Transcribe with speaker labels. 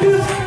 Speaker 1: Music.